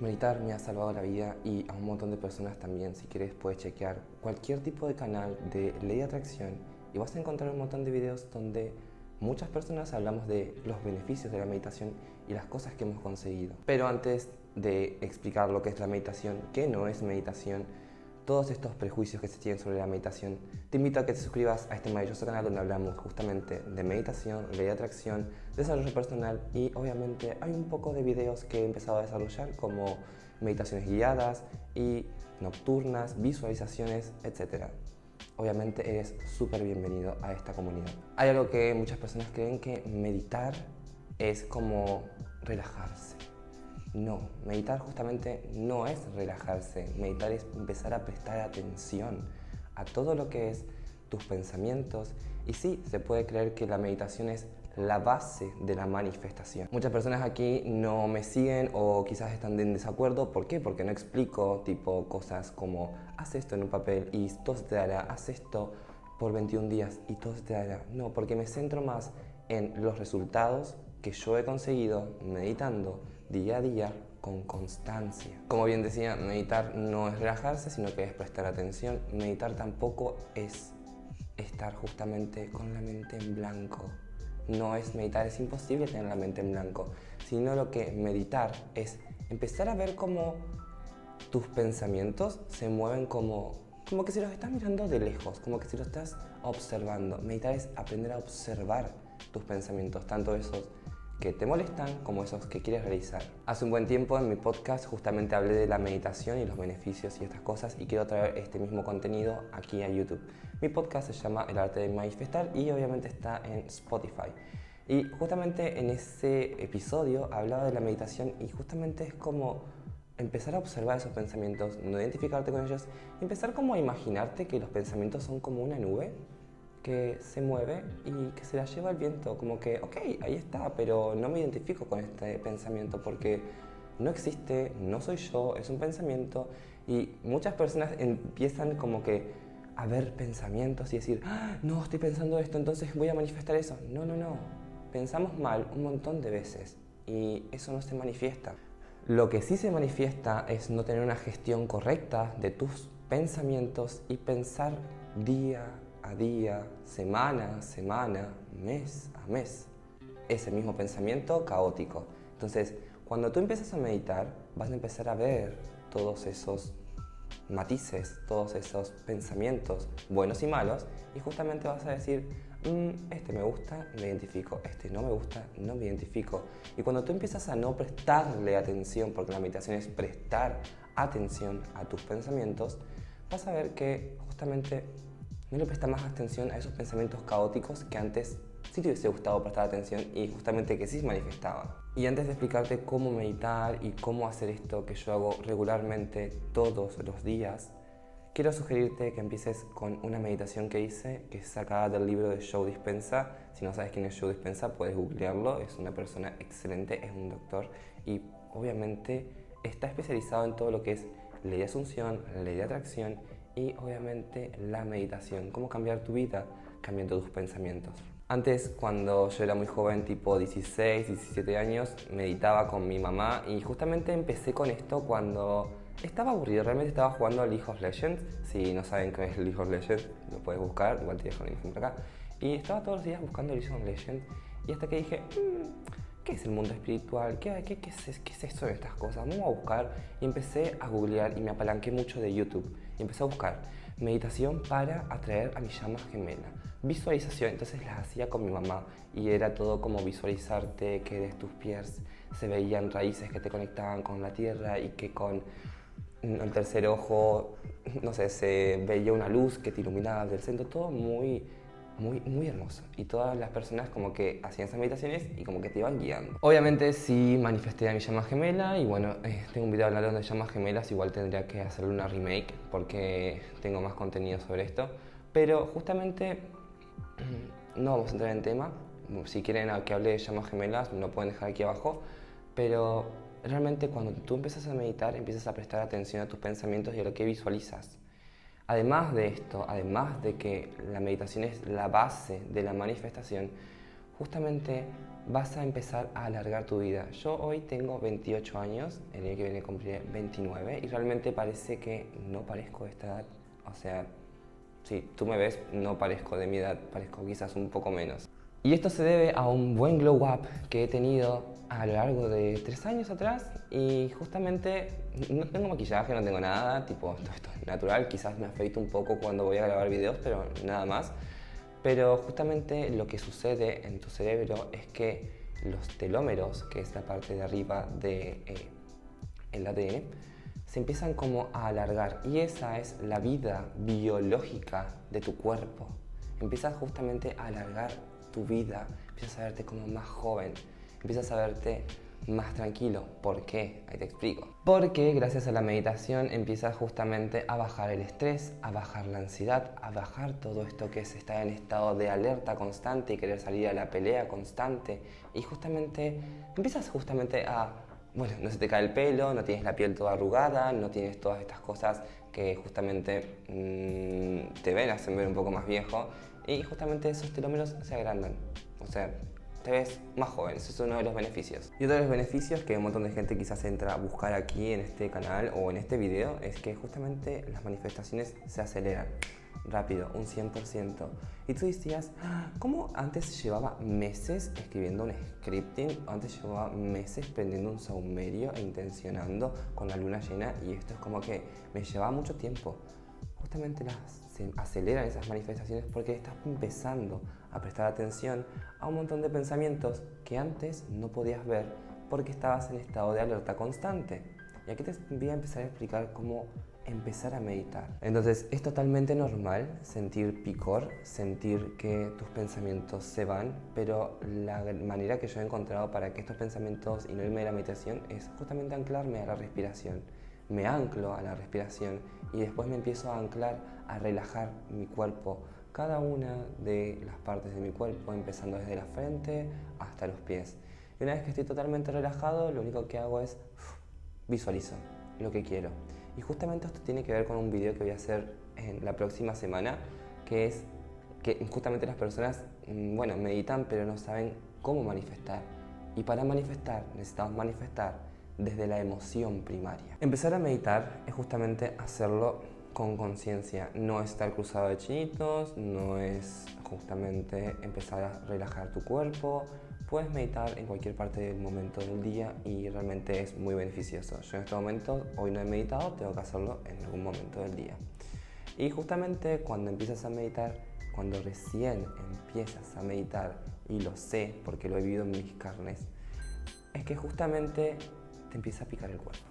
Meditar me ha salvado la vida y a un montón de personas también. Si quieres puedes chequear cualquier tipo de canal de ley de atracción y vas a encontrar un montón de videos donde muchas personas hablamos de los beneficios de la meditación y las cosas que hemos conseguido. Pero antes de explicar lo que es la meditación, qué no es meditación, todos estos prejuicios que se tienen sobre la meditación, te invito a que te suscribas a este maravilloso canal donde hablamos justamente de meditación, ley de atracción, desarrollo personal y obviamente hay un poco de videos que he empezado a desarrollar como meditaciones guiadas y nocturnas, visualizaciones, etc. Obviamente eres súper bienvenido a esta comunidad. Hay algo que muchas personas creen que meditar es como relajarse no, meditar justamente no es relajarse, meditar es empezar a prestar atención a todo lo que es tus pensamientos y sí, se puede creer que la meditación es la base de la manifestación. Muchas personas aquí no me siguen o quizás están en desacuerdo. ¿Por qué? Porque no explico tipo cosas como haz esto en un papel y todo se te dará, haz esto por 21 días y todo se te dará. No, porque me centro más en los resultados que yo he conseguido meditando día a día con constancia. Como bien decía, meditar no es relajarse, sino que es prestar atención. Meditar tampoco es estar justamente con la mente en blanco. No es meditar, es imposible tener la mente en blanco, sino lo que meditar es empezar a ver cómo tus pensamientos se mueven como, como que si los estás mirando de lejos, como que si los estás observando. Meditar es aprender a observar tus pensamientos, tanto esos que te molestan como esos que quieres realizar. Hace un buen tiempo en mi podcast justamente hablé de la meditación y los beneficios y estas cosas y quiero traer este mismo contenido aquí a YouTube. Mi podcast se llama El arte de manifestar y obviamente está en Spotify. Y justamente en ese episodio hablaba de la meditación y justamente es como empezar a observar esos pensamientos, no identificarte con ellos, empezar como a imaginarte que los pensamientos son como una nube que se mueve y que se la lleva el viento, como que, ok, ahí está, pero no me identifico con este pensamiento porque no existe, no soy yo, es un pensamiento y muchas personas empiezan como que a ver pensamientos y decir, ah, no, estoy pensando esto, entonces voy a manifestar eso. No, no, no, pensamos mal un montón de veces y eso no se manifiesta. Lo que sí se manifiesta es no tener una gestión correcta de tus pensamientos y pensar día a día, semana a semana, mes a mes, ese mismo pensamiento caótico. Entonces, cuando tú empiezas a meditar, vas a empezar a ver todos esos matices, todos esos pensamientos buenos y malos, y justamente vas a decir, mm, este me gusta, me identifico, este no me gusta, no me identifico. Y cuando tú empiezas a no prestarle atención, porque la meditación es prestar atención a tus pensamientos, vas a ver que justamente no le presta más atención a esos pensamientos caóticos que antes sí te hubiese gustado prestar atención y justamente que sí se manifestaban. Y antes de explicarte cómo meditar y cómo hacer esto que yo hago regularmente todos los días, quiero sugerirte que empieces con una meditación que hice, que es sacada del libro de Joe Dispensa. Si no sabes quién es Joe Dispensa, puedes googlearlo, es una persona excelente, es un doctor y obviamente está especializado en todo lo que es ley de asunción, ley de atracción y obviamente la meditación, cómo cambiar tu vida cambiando tus pensamientos. Antes, cuando yo era muy joven, tipo 16, 17 años, meditaba con mi mamá y justamente empecé con esto cuando estaba aburrido, realmente estaba jugando League of Legends. Si no saben qué es League of Legends, lo puedes buscar, igual te dejo la por acá. Y estaba todos los días buscando League of Legends y hasta que dije, mm, ¿qué es el mundo espiritual? ¿Qué, qué, qué, es, ¿Qué es esto de estas cosas? Vamos a buscar y empecé a googlear y me apalanqué mucho de YouTube y empecé a buscar meditación para atraer a mi llama gemela. Visualización, entonces las hacía con mi mamá y era todo como visualizarte que de tus pies se veían raíces que te conectaban con la tierra y que con el tercer ojo, no sé, se veía una luz que te iluminaba del centro, todo muy muy, muy hermoso. Y todas las personas como que hacían esas meditaciones y como que te iban guiando. Obviamente sí manifesté a mi llama gemela y bueno, eh, tengo un video hablando de llamas gemelas, igual tendría que hacerle una remake porque tengo más contenido sobre esto. Pero justamente no vamos a entrar en tema. Si quieren que hable de llamas gemelas, me lo pueden dejar aquí abajo. Pero realmente cuando tú empiezas a meditar, empiezas a prestar atención a tus pensamientos y a lo que visualizas. Además de esto, además de que la meditación es la base de la manifestación, justamente vas a empezar a alargar tu vida. Yo hoy tengo 28 años, el año que viene cumpliré 29 y realmente parece que no parezco de esta edad. O sea, si tú me ves, no parezco de mi edad, parezco quizás un poco menos. Y esto se debe a un buen glow up que he tenido a lo largo de tres años atrás y justamente no tengo maquillaje, no tengo nada, tipo esto es natural, quizás me afeito un poco cuando voy a grabar videos, pero nada más. Pero justamente lo que sucede en tu cerebro es que los telómeros, que es la parte de arriba del de, eh, ADN, se empiezan como a alargar y esa es la vida biológica de tu cuerpo. Empiezas justamente a alargar tu vida, empiezas a verte como más joven, empiezas a verte más tranquilo. ¿Por qué? Ahí te explico. Porque gracias a la meditación empiezas justamente a bajar el estrés, a bajar la ansiedad, a bajar todo esto que es estar en estado de alerta constante y querer salir a la pelea constante. Y justamente empiezas justamente a, bueno, no se te cae el pelo, no tienes la piel toda arrugada, no tienes todas estas cosas que justamente mm, te ven, hacen ver un poco más viejo. Y justamente esos telómeros se agrandan. O sea, te ves más joven, eso es uno de los beneficios. Y otro de los beneficios que un montón de gente quizás entra a buscar aquí en este canal o en este video es que justamente las manifestaciones se aceleran rápido, un 100%. Y tú decías, ah, ¿cómo antes llevaba meses escribiendo un scripting? Antes llevaba meses prendiendo un saumerio e intencionando con la luna llena y esto es como que me llevaba mucho tiempo. Justamente las, se aceleran esas manifestaciones porque estás empezando a prestar atención a un montón de pensamientos que antes no podías ver porque estabas en estado de alerta constante. Y aquí te voy a empezar a explicar cómo empezar a meditar. Entonces es totalmente normal sentir picor, sentir que tus pensamientos se van, pero la manera que yo he encontrado para que estos pensamientos y no irme de la meditación es justamente anclarme a la respiración. Me anclo a la respiración y después me empiezo a anclar a relajar mi cuerpo, cada una de las partes de mi cuerpo, empezando desde la frente hasta los pies. Y una vez que estoy totalmente relajado, lo único que hago es visualizo lo que quiero. Y justamente esto tiene que ver con un video que voy a hacer en la próxima semana, que es que justamente las personas, mm, bueno, meditan pero no saben cómo manifestar. Y para manifestar necesitamos manifestar desde la emoción primaria. Empezar a meditar es justamente hacerlo con conciencia, no estar cruzado de chinitos, no es justamente empezar a relajar tu cuerpo, puedes meditar en cualquier parte del momento del día y realmente es muy beneficioso. Yo en este momento, hoy no he meditado, tengo que hacerlo en algún momento del día. Y justamente cuando empiezas a meditar, cuando recién empiezas a meditar, y lo sé porque lo he vivido en mis carnes, es que justamente te empieza a picar el cuerpo.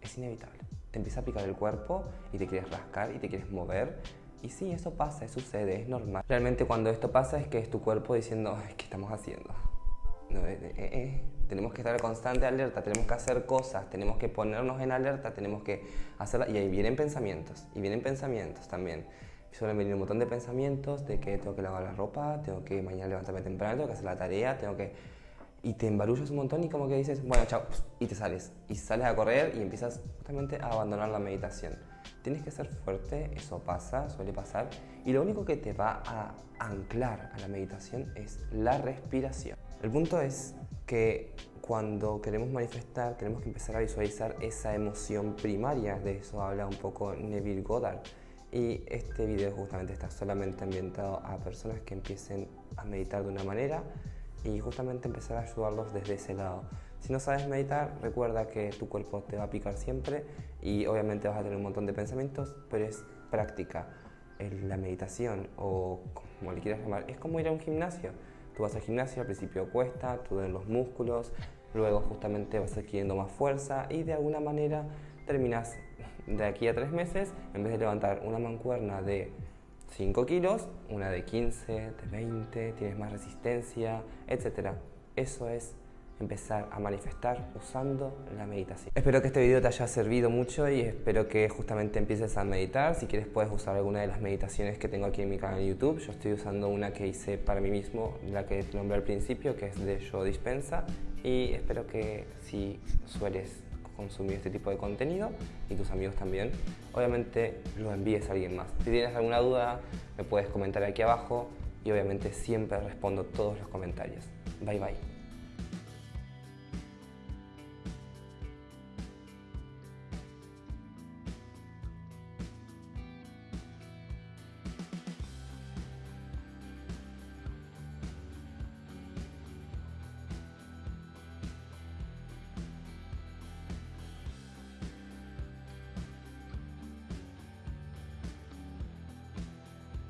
Es inevitable te empieza a picar el cuerpo y te quieres rascar y te quieres mover. Y sí, eso pasa, eso sucede, es normal. Realmente cuando esto pasa es que es tu cuerpo diciendo, ¿qué estamos haciendo? No, eh, eh, eh, tenemos que estar constante alerta, tenemos que hacer cosas, tenemos que ponernos en alerta, tenemos que hacerla. Y ahí vienen pensamientos, y vienen pensamientos también. Suelen venir un montón de pensamientos de que tengo que lavar la ropa, tengo que mañana levantarme temprano, tengo que hacer la tarea, tengo que y te embarullas un montón y como que dices, bueno, chao, y te sales. Y sales a correr y empiezas justamente a abandonar la meditación. Tienes que ser fuerte, eso pasa, suele pasar, y lo único que te va a anclar a la meditación es la respiración. El punto es que cuando queremos manifestar tenemos que empezar a visualizar esa emoción primaria, de eso habla un poco Neville Goddard. Y este video justamente está solamente ambientado a personas que empiecen a meditar de una manera y justamente empezar a ayudarlos desde ese lado. Si no sabes meditar, recuerda que tu cuerpo te va a picar siempre y obviamente vas a tener un montón de pensamientos, pero es práctica. La meditación o como le quieras llamar, es como ir a un gimnasio. Tú vas al gimnasio, al principio cuesta, tú den los músculos, luego justamente vas adquiriendo más fuerza y de alguna manera terminas de aquí a tres meses, en vez de levantar una mancuerna de 5 kilos, una de 15, de 20, tienes más resistencia, etc. Eso es empezar a manifestar usando la meditación. Espero que este video te haya servido mucho y espero que justamente empieces a meditar. Si quieres puedes usar alguna de las meditaciones que tengo aquí en mi canal de YouTube. Yo estoy usando una que hice para mí mismo, la que nombré al principio, que es de Yo Dispensa. Y espero que si sueles consumir este tipo de contenido y tus amigos también, obviamente lo envíes a alguien más. Si tienes alguna duda, me puedes comentar aquí abajo y obviamente siempre respondo todos los comentarios. Bye bye.